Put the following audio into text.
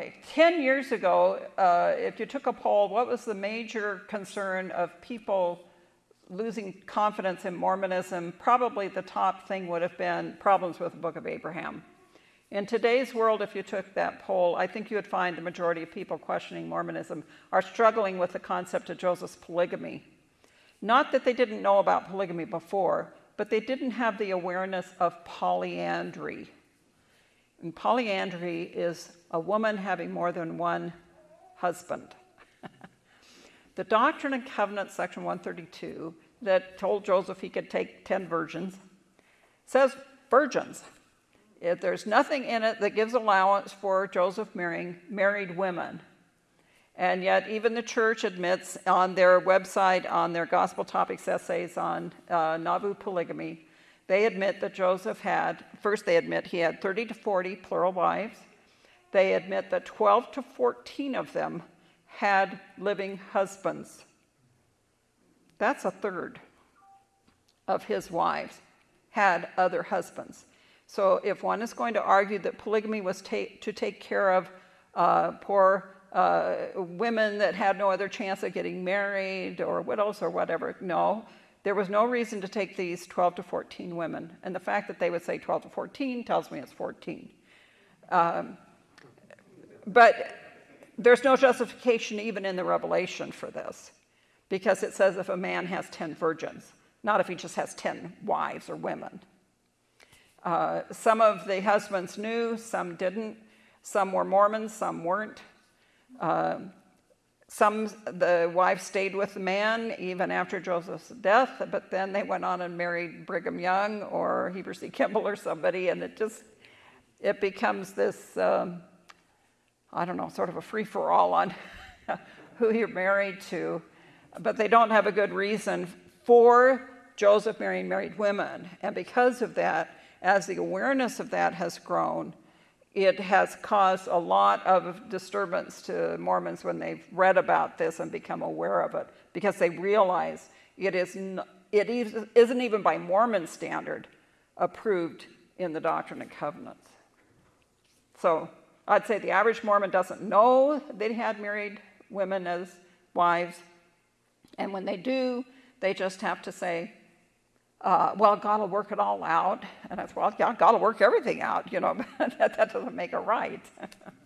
Okay, 10 years ago, uh, if you took a poll, what was the major concern of people losing confidence in Mormonism? Probably the top thing would have been problems with the Book of Abraham. In today's world, if you took that poll, I think you would find the majority of people questioning Mormonism are struggling with the concept of Joseph's polygamy. Not that they didn't know about polygamy before, but they didn't have the awareness of polyandry. And polyandry is a woman having more than one husband. the Doctrine and Covenants, section 132, that told Joseph he could take 10 virgins, says virgins. If there's nothing in it that gives allowance for Joseph marrying married women. And yet, even the church admits on their website, on their gospel topics essays on uh, Nauvoo polygamy, they admit that Joseph had, first, they admit he had 30 to 40 plural wives. They admit that 12 to 14 of them had living husbands. That's a third of his wives had other husbands. So if one is going to argue that polygamy was ta to take care of uh, poor uh, women that had no other chance of getting married or widows or whatever, no. There was no reason to take these 12 to 14 women. And the fact that they would say 12 to 14 tells me it's 14. Um, but there's no justification even in the Revelation for this because it says if a man has 10 virgins, not if he just has 10 wives or women. Uh, some of the husbands knew, some didn't. Some were Mormons, some weren't. Uh, some, the wife stayed with the man even after Joseph's death, but then they went on and married Brigham Young or Heber C. Kimball or somebody, and it just, it becomes this, um, I don't know, sort of a free-for-all on who you're married to. But they don't have a good reason for Joseph marrying married women. And because of that, as the awareness of that has grown, it has caused a lot of disturbance to Mormons when they've read about this and become aware of it because they realize it, is it isn't even by Mormon standard approved in the Doctrine and Covenants. So I'd say the average Mormon doesn't know they had married women as wives. And when they do, they just have to say, uh, well, God will work it all out. And I said, well, yeah, God will work everything out, you know, that, that doesn't make it right.